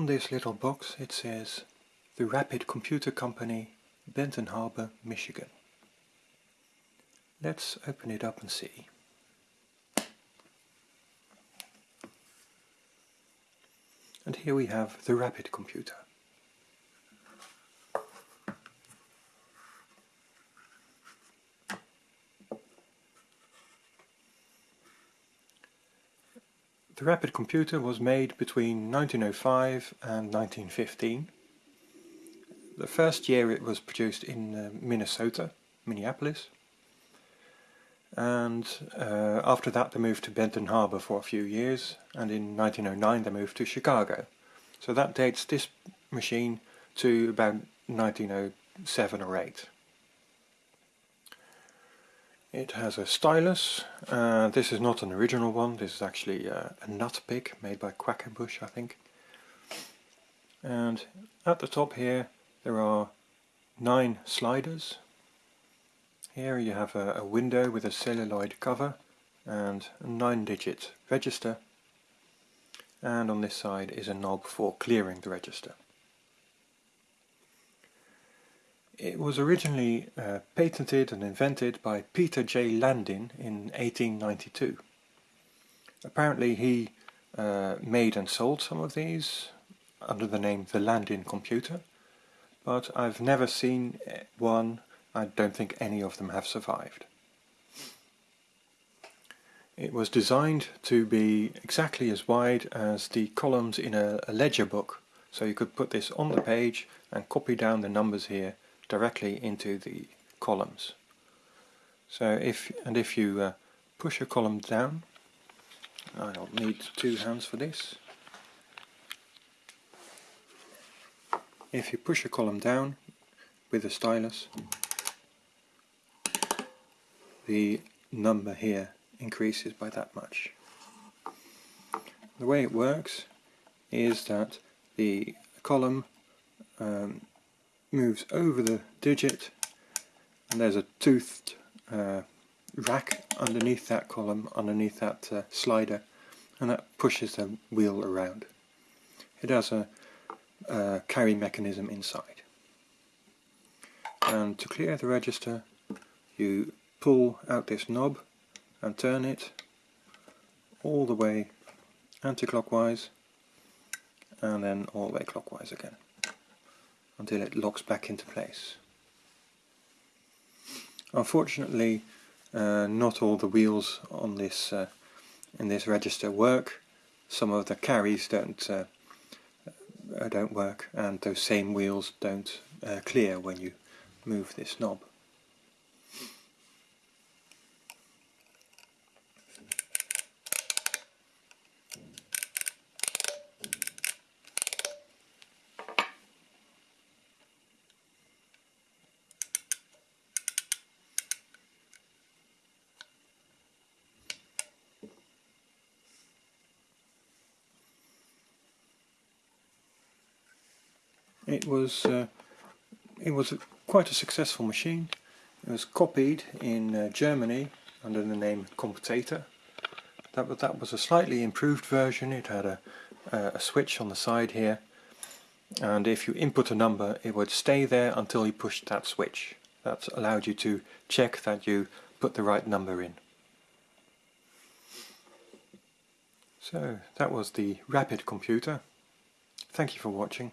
On this little box it says The Rapid Computer Company, Benton Harbor, Michigan. Let's open it up and see. And here we have the Rapid Computer. The Rapid Computer was made between 1905 and 1915. The first year it was produced in uh, Minnesota, Minneapolis. And uh, after that they moved to Benton Harbor for a few years and in 1909 they moved to Chicago. So that dates this machine to about 1907 or 8. It has a stylus. Uh, this is not an original one. This is actually uh, a nut pick made by Quackenbush, I think. And at the top here there are nine sliders. Here you have a, a window with a celluloid cover and a 9-digit register. And on this side is a knob for clearing the register. It was originally uh, patented and invented by Peter J. Landin in 1892. Apparently he uh, made and sold some of these under the name the Landin computer, but I've never seen one, I don't think any of them have survived. It was designed to be exactly as wide as the columns in a, a ledger book, so you could put this on the page and copy down the numbers here directly into the columns. So if and if you uh, push a column down, I'll need two hands for this. If you push a column down with a stylus, the number here increases by that much. The way it works is that the column um, moves over the digit and there's a toothed uh, rack underneath that column, underneath that uh, slider and that pushes the wheel around. It has a, a carry mechanism inside. And to clear the register you pull out this knob and turn it all the way anti-clockwise and then all the way clockwise again until it locks back into place. Unfortunately uh, not all the wheels on this uh, in this register work. Some of the carries don't uh, don't work and those same wheels don't uh, clear when you move this knob. It was uh, it was a, quite a successful machine. It was copied in uh, Germany under the name Computator. That, that was a slightly improved version. It had a, a switch on the side here and if you input a number it would stay there until you pushed that switch. That allowed you to check that you put the right number in. So that was the Rapid computer. Thank you for watching.